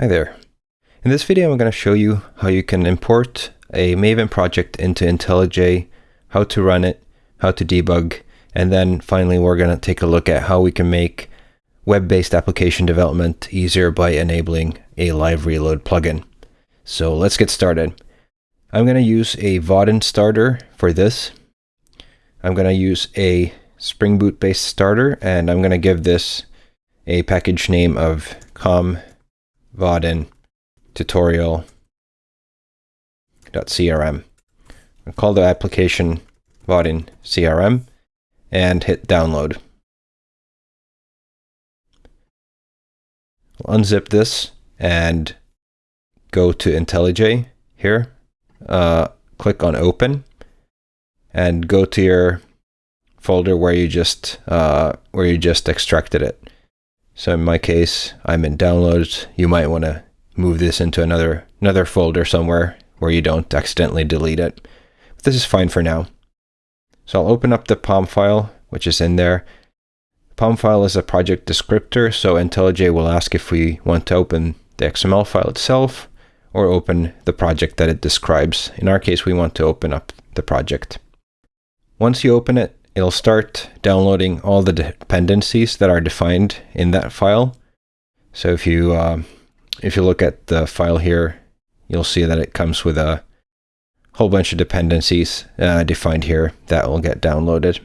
Hi there. In this video, I'm going to show you how you can import a Maven project into IntelliJ, how to run it, how to debug, and then finally we're going to take a look at how we can make web-based application development easier by enabling a live reload plugin. So let's get started. I'm going to use a Vaadin starter for this. I'm going to use a Spring Boot based starter and I'm going to give this a package name of com Vaadin tutorial.crm. Call the application Vaadin CRM and hit download. I'll unzip this and go to IntelliJ here. Uh, click on open and go to your folder where you just uh, where you just extracted it. So in my case, I'm in downloads. You might want to move this into another another folder somewhere where you don't accidentally delete it. But this is fine for now. So I'll open up the POM file, which is in there. POM file is a project descriptor, so IntelliJ will ask if we want to open the XML file itself or open the project that it describes. In our case, we want to open up the project. Once you open it, it'll start downloading all the dependencies that are defined in that file. So if you uh, if you look at the file here, you'll see that it comes with a whole bunch of dependencies uh, defined here that will get downloaded.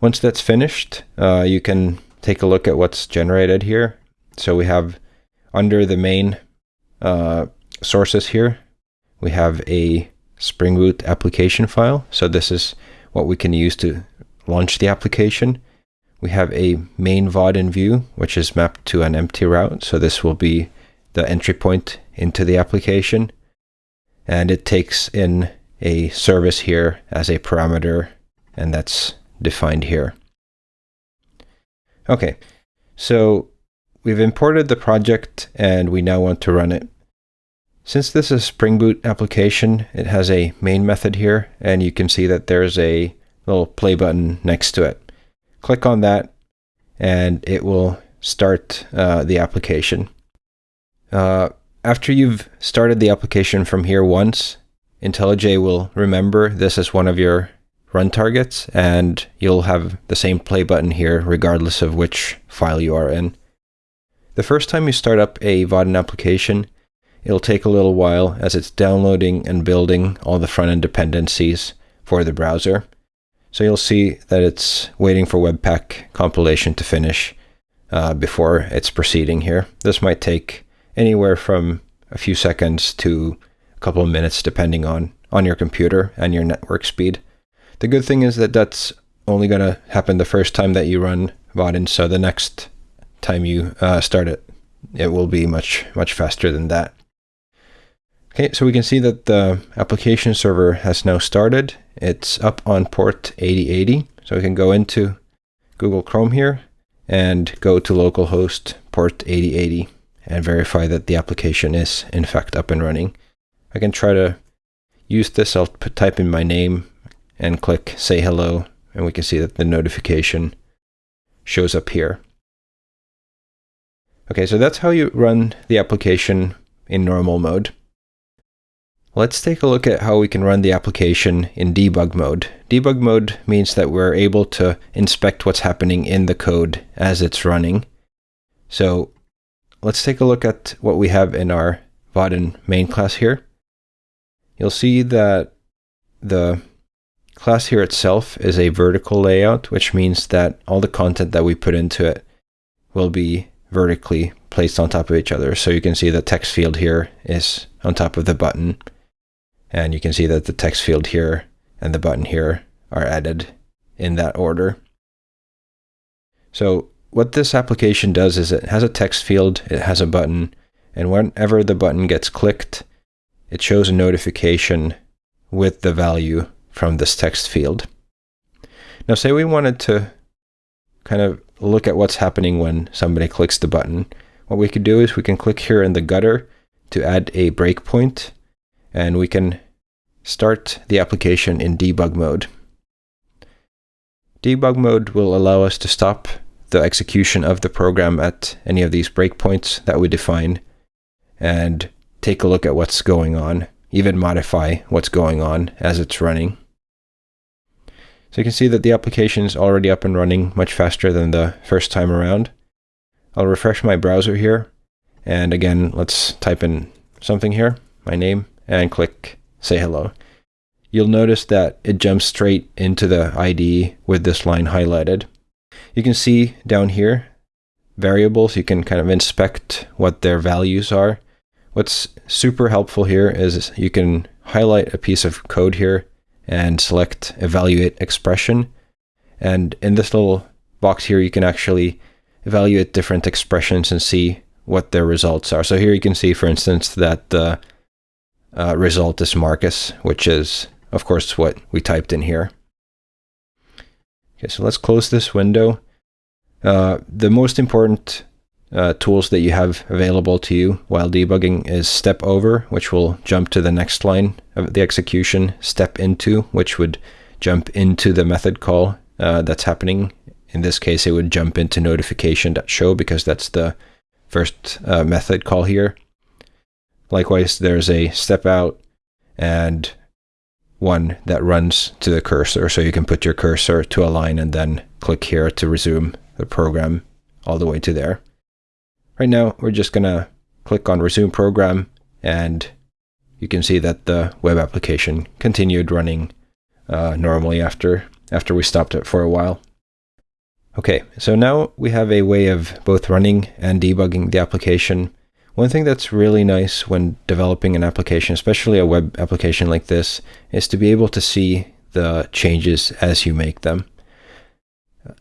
Once that's finished, uh, you can take a look at what's generated here. So we have under the main uh, sources here, we have a Spring Boot application file. So this is what we can use to launch the application. We have a main Vaadin view, which is mapped to an empty route. So this will be the entry point into the application. And it takes in a service here as a parameter, and that's defined here. Okay, so we've imported the project and we now want to run it. Since this is a Spring Boot application, it has a main method here, and you can see that there's a little play button next to it. Click on that, and it will start uh, the application. Uh, after you've started the application from here once, IntelliJ will remember this as one of your run targets, and you'll have the same play button here regardless of which file you are in. The first time you start up a Vaadin application, It'll take a little while as it's downloading and building all the front-end dependencies for the browser. So you'll see that it's waiting for Webpack compilation to finish uh, before it's proceeding here. This might take anywhere from a few seconds to a couple of minutes depending on, on your computer and your network speed. The good thing is that that's only going to happen the first time that you run Vaadin, so the next time you uh, start it, it will be much, much faster than that. Okay, so we can see that the application server has now started. It's up on port 8080. So we can go into Google Chrome here and go to localhost port 8080 and verify that the application is in fact up and running. I can try to use this. I'll type in my name and click say hello and we can see that the notification shows up here. Okay, so that's how you run the application in normal mode. Let's take a look at how we can run the application in debug mode. Debug mode means that we're able to inspect what's happening in the code as it's running. So let's take a look at what we have in our Vaadin main class here. You'll see that the class here itself is a vertical layout, which means that all the content that we put into it will be vertically placed on top of each other. So you can see the text field here is on top of the button. And you can see that the text field here and the button here are added in that order. So what this application does is it has a text field, it has a button, and whenever the button gets clicked, it shows a notification with the value from this text field. Now say we wanted to kind of look at what's happening when somebody clicks the button. What we could do is we can click here in the gutter to add a breakpoint and we can start the application in debug mode. Debug mode will allow us to stop the execution of the program at any of these breakpoints that we define and take a look at what's going on, even modify what's going on as it's running. So you can see that the application is already up and running much faster than the first time around. I'll refresh my browser here. And again, let's type in something here, my name, and click say hello. You'll notice that it jumps straight into the IDE with this line highlighted. You can see down here variables, you can kind of inspect what their values are. What's super helpful here is you can highlight a piece of code here and select evaluate expression. And in this little box here, you can actually evaluate different expressions and see what their results are. So here you can see, for instance, that the uh, result is Marcus, which is, of course, what we typed in here. Okay, so let's close this window. Uh, the most important uh, tools that you have available to you while debugging is step over, which will jump to the next line of the execution, step into, which would jump into the method call uh, that's happening. In this case, it would jump into notification.show because that's the first uh, method call here. Likewise, there's a step out and one that runs to the cursor. So you can put your cursor to a line and then click here to resume the program all the way to there. Right now, we're just going to click on resume program and you can see that the web application continued running uh, normally after, after we stopped it for a while. Okay, so now we have a way of both running and debugging the application. One thing that's really nice when developing an application, especially a web application like this, is to be able to see the changes as you make them.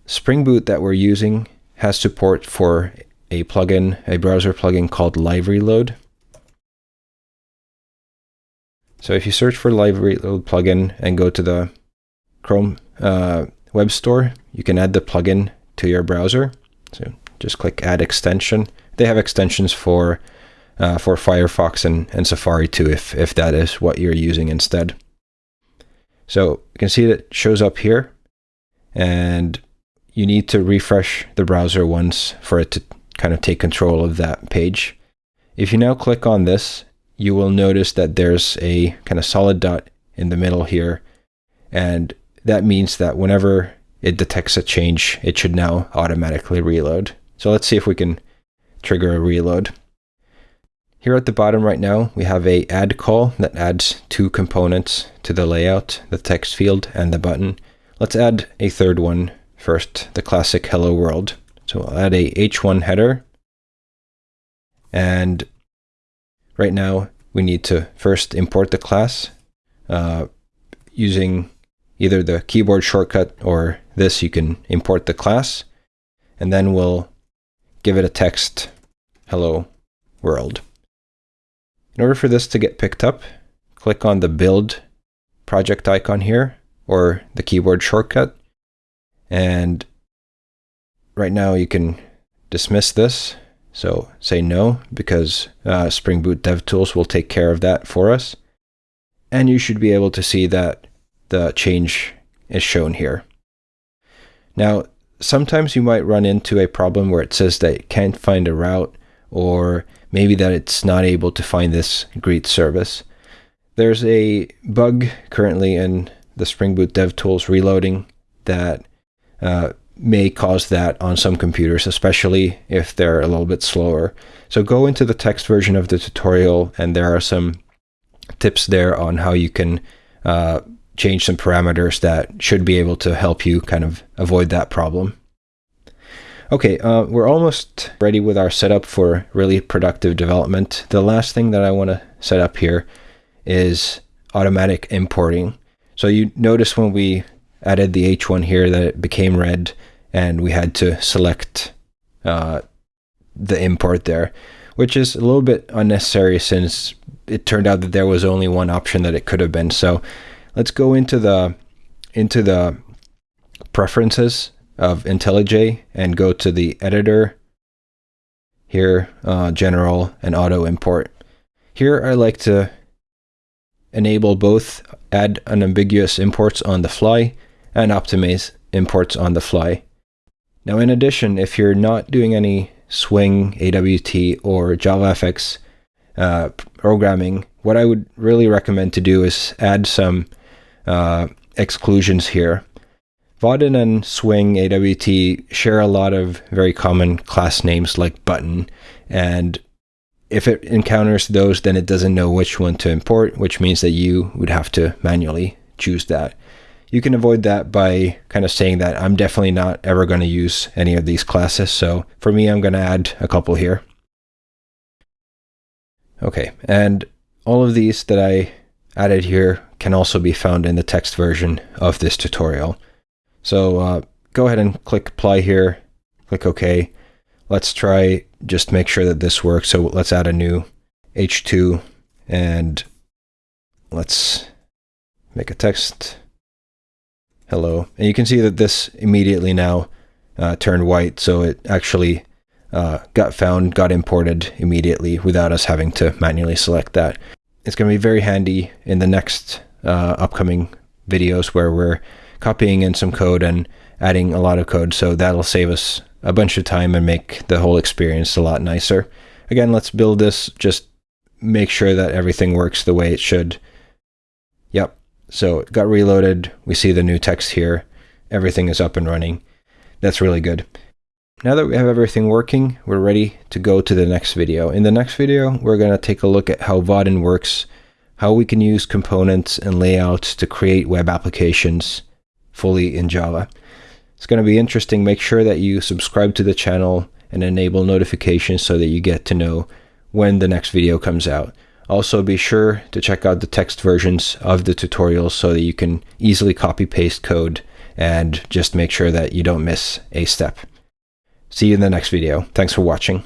Spring Boot that we're using has support for a plugin, a browser plugin called Live Reload. So if you search for Live Reload plugin and go to the Chrome uh, web store, you can add the plugin to your browser. So just click Add Extension. They have extensions for uh, for Firefox and, and Safari too, if, if that is what you're using instead. So you can see that it shows up here, and you need to refresh the browser once for it to kind of take control of that page. If you now click on this, you will notice that there's a kind of solid dot in the middle here. And that means that whenever it detects a change, it should now automatically reload. So let's see if we can trigger a reload. Here at the bottom right now, we have a add call that adds two components to the layout, the text field and the button. Let's add a third one first, the classic hello world. So I'll add a h1 header. And right now we need to first import the class uh, using either the keyboard shortcut or this, you can import the class. And then we'll give it a text, hello world. In order for this to get picked up, click on the build project icon here or the keyboard shortcut. And right now you can dismiss this. So say no, because uh, Spring Boot DevTools will take care of that for us. And you should be able to see that the change is shown here. Now, sometimes you might run into a problem where it says that it can't find a route, or maybe that it's not able to find this greet service. There's a bug currently in the Spring Boot DevTools reloading that uh, may cause that on some computers, especially if they're a little bit slower. So go into the text version of the tutorial, and there are some tips there on how you can uh, change some parameters that should be able to help you kind of avoid that problem. Okay, uh, we're almost ready with our setup for really productive development. The last thing that I want to set up here is automatic importing. So you notice when we added the H1 here that it became red and we had to select uh, the import there, which is a little bit unnecessary since it turned out that there was only one option that it could have been. So let's go into the into the preferences of IntelliJ and go to the editor here, uh, general and auto import. Here I like to enable both add unambiguous imports on the fly and optimize imports on the fly. Now, in addition, if you're not doing any Swing, AWT, or JavaFX uh, programming, what I would really recommend to do is add some uh, exclusions here. Vaadin and Swing AWT share a lot of very common class names like button, and if it encounters those, then it doesn't know which one to import, which means that you would have to manually choose that. You can avoid that by kind of saying that I'm definitely not ever going to use any of these classes. So for me, I'm going to add a couple here. Okay, and all of these that I added here can also be found in the text version of this tutorial. So uh, go ahead and click apply here, click OK. Let's try just make sure that this works. So let's add a new H2 and let's make a text hello. And you can see that this immediately now uh, turned white. So it actually uh, got found, got imported immediately without us having to manually select that. It's going to be very handy in the next uh, upcoming videos where we're copying in some code and adding a lot of code. So that'll save us a bunch of time and make the whole experience a lot nicer. Again, let's build this, just make sure that everything works the way it should. Yep, so it got reloaded. We see the new text here. Everything is up and running. That's really good. Now that we have everything working, we're ready to go to the next video. In the next video, we're going to take a look at how Vaadin works, how we can use components and layouts to create web applications fully in Java. It's going to be interesting. Make sure that you subscribe to the channel and enable notifications so that you get to know when the next video comes out. Also be sure to check out the text versions of the tutorials so that you can easily copy paste code and just make sure that you don't miss a step. See you in the next video. Thanks for watching.